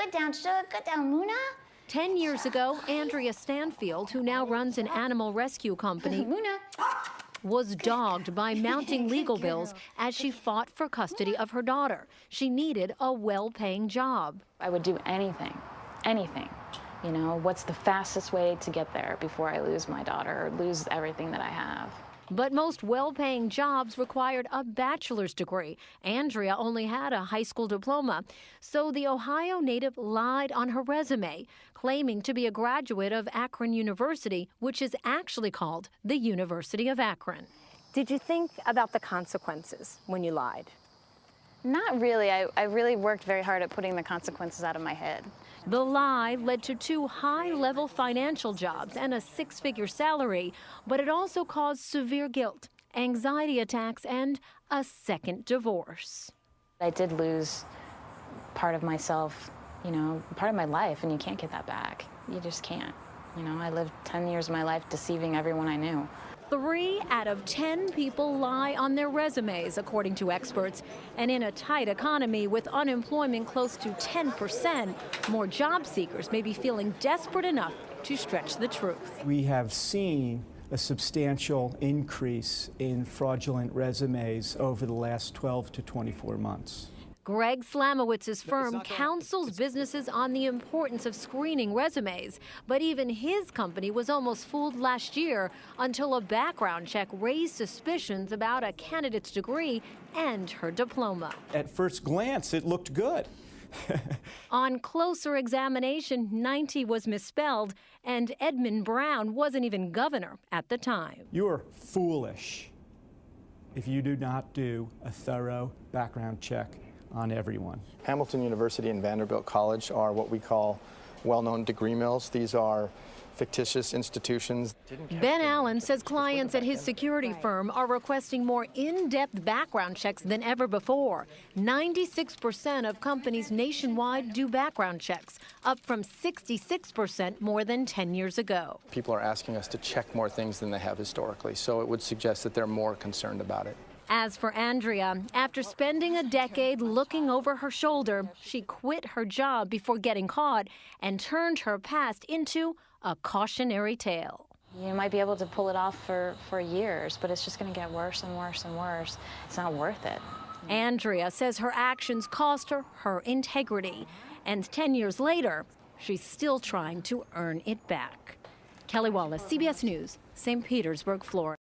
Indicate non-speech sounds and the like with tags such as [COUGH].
Good down, sugar. Good down, Luna. Ten years ago, Andrea Stanfield, who now runs an animal rescue company, [LAUGHS] Luna. was dogged by mounting legal bills as she fought for custody of her daughter. She needed a well paying job. I would do anything, anything. You know, what's the fastest way to get there before I lose my daughter or lose everything that I have? But most well paying jobs required a bachelor's degree. Andrea only had a high school diploma. So the Ohio native lied on her resume, claiming to be a graduate of Akron University, which is actually called the University of Akron. Did you think about the consequences when you lied? Not really. I, I really worked very hard at putting the consequences out of my head. The lie led to two high level financial jobs and a six figure salary, but it also caused severe guilt, anxiety attacks, and a second divorce. I did lose part of myself, you know, part of my life, and you can't get that back. You just can't. You know, I lived 10 years of my life deceiving everyone I knew. Three out of 10 people lie on their resumes, according to experts. And in a tight economy with unemployment close to 10%, more job seekers may be feeling desperate enough to stretch the truth. We have seen a substantial increase in fraudulent resumes over the last 12 to 24 months. Greg Slamowitz's firm counsels businesses on the importance of screening resumes, but even his company was almost fooled last year until a background check raised suspicions about a candidate's degree and her diploma. At first glance, it looked good. [LAUGHS] On closer examination, 90 was misspelled, and Edmund Brown wasn't even governor at the time. You're foolish if you do not do a thorough background check on everyone. Hamilton University and Vanderbilt College are what we call well-known degree mills. These are fictitious institutions. Ben Allen says clients at his security firm are requesting more in-depth background checks than ever before. 96% of companies nationwide do background checks, up from 66% more than 10 years ago. People are asking us to check more things than they have historically, so it would suggest that they're more concerned about it. As for Andrea, after spending a decade looking over her shoulder, she quit her job before getting caught and turned her past into a cautionary tale. You might be able to pull it off for, for years, but it's just going to get worse and worse and worse. It's not worth it. Andrea says her actions cost her her integrity. And 10 years later, she's still trying to earn it back. Kelly Wallace, CBS News, St. Petersburg, Florida.